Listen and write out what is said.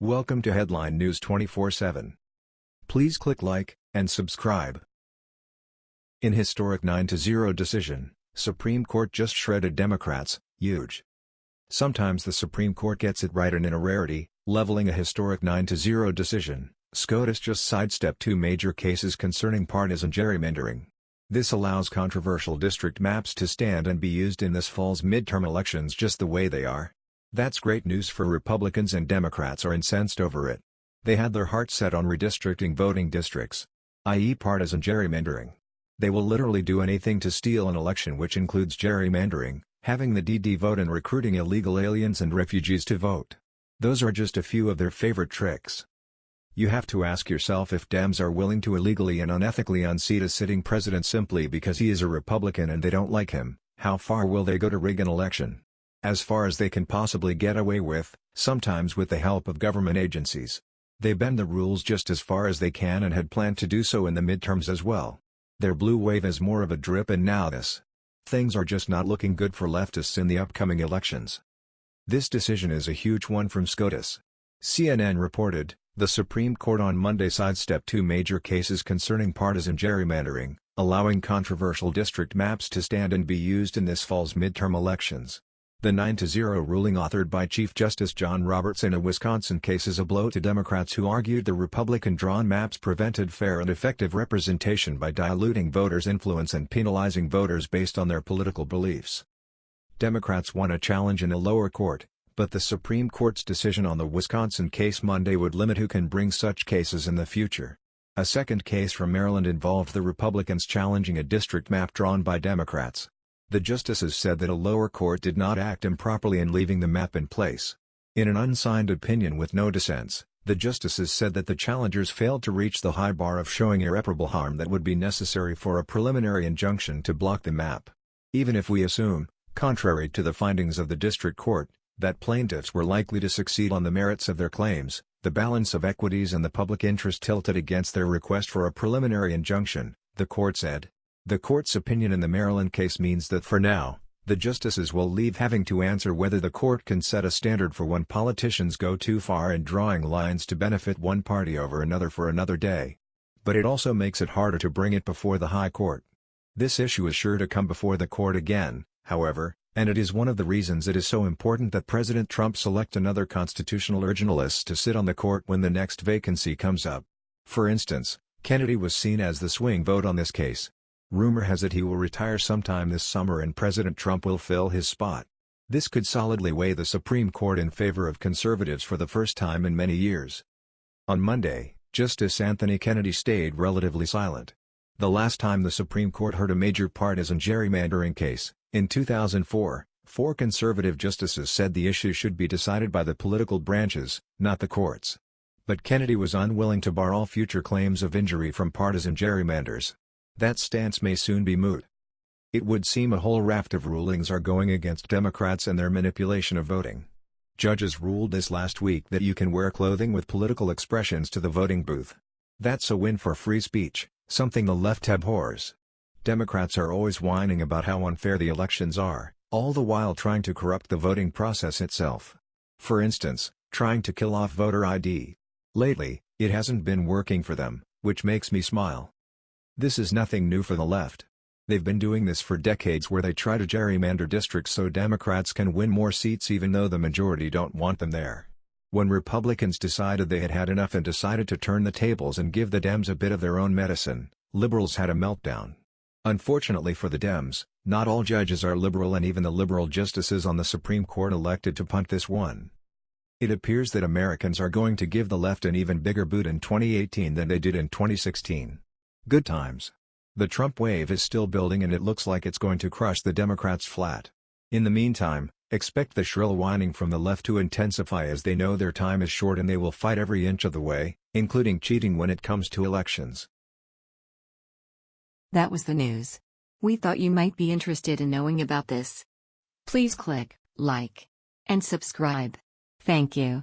Welcome to Headline News 24/7. Please click like and subscribe. In historic 9-0 decision, Supreme Court just shredded Democrats, huge. Sometimes the Supreme Court gets it right and in a rarity, leveling a historic 9-0 decision, SCOTUS just sidestepped two major cases concerning partisan gerrymandering. This allows controversial district maps to stand and be used in this fall's midterm elections just the way they are. That's great news for Republicans and Democrats are incensed over it. They had their hearts set on redistricting voting districts. i.e. partisan gerrymandering. They will literally do anything to steal an election which includes gerrymandering, having the DD vote and recruiting illegal aliens and refugees to vote. Those are just a few of their favorite tricks. You have to ask yourself if Dems are willing to illegally and unethically unseat a sitting president simply because he is a Republican and they don't like him, how far will they go to rig an election? As far as they can possibly get away with, sometimes with the help of government agencies. They bend the rules just as far as they can and had planned to do so in the midterms as well. Their blue wave is more of a drip and now this. Things are just not looking good for leftists in the upcoming elections. This decision is a huge one from SCOTUS. CNN reported, the Supreme Court on Monday sidestepped two major cases concerning partisan gerrymandering, allowing controversial district maps to stand and be used in this fall's midterm elections. The 9-0 ruling authored by Chief Justice John Roberts in a Wisconsin case is a blow to Democrats who argued the Republican-drawn maps prevented fair and effective representation by diluting voters' influence and penalizing voters based on their political beliefs. Democrats won a challenge in a lower court, but the Supreme Court's decision on the Wisconsin case Monday would limit who can bring such cases in the future. A second case from Maryland involved the Republicans challenging a district map drawn by Democrats. The justices said that a lower court did not act improperly in leaving the map in place. In an unsigned opinion with no dissents, the justices said that the challengers failed to reach the high bar of showing irreparable harm that would be necessary for a preliminary injunction to block the map. Even if we assume, contrary to the findings of the district court, that plaintiffs were likely to succeed on the merits of their claims, the balance of equities and the public interest tilted against their request for a preliminary injunction, the court said. The court's opinion in the Maryland case means that for now, the justices will leave having to answer whether the court can set a standard for when politicians go too far in drawing lines to benefit one party over another for another day. But it also makes it harder to bring it before the High Court. This issue is sure to come before the court again, however, and it is one of the reasons it is so important that President Trump select another constitutional originalist to sit on the court when the next vacancy comes up. For instance, Kennedy was seen as the swing vote on this case. Rumor has it he will retire sometime this summer and President Trump will fill his spot. This could solidly weigh the Supreme Court in favor of conservatives for the first time in many years. On Monday, Justice Anthony Kennedy stayed relatively silent. The last time the Supreme Court heard a major partisan gerrymandering case, in 2004, four conservative justices said the issue should be decided by the political branches, not the courts. But Kennedy was unwilling to bar all future claims of injury from partisan gerrymanders. That stance may soon be moot. It would seem a whole raft of rulings are going against Democrats and their manipulation of voting. Judges ruled this last week that you can wear clothing with political expressions to the voting booth. That's a win for free speech, something the left abhors. Democrats are always whining about how unfair the elections are, all the while trying to corrupt the voting process itself. For instance, trying to kill off voter ID. Lately, it hasn't been working for them, which makes me smile. This is nothing new for the left. They've been doing this for decades where they try to gerrymander districts so Democrats can win more seats even though the majority don't want them there. When Republicans decided they had had enough and decided to turn the tables and give the Dems a bit of their own medicine, liberals had a meltdown. Unfortunately for the Dems, not all judges are liberal and even the liberal justices on the Supreme Court elected to punt this one. It appears that Americans are going to give the left an even bigger boot in 2018 than they did in 2016. Good times. The Trump wave is still building and it looks like it's going to crush the Democrats flat. In the meantime, expect the shrill whining from the left to intensify as they know their time is short and they will fight every inch of the way, including cheating when it comes to elections. That was the news. We thought you might be interested in knowing about this. Please click like and subscribe. Thank you.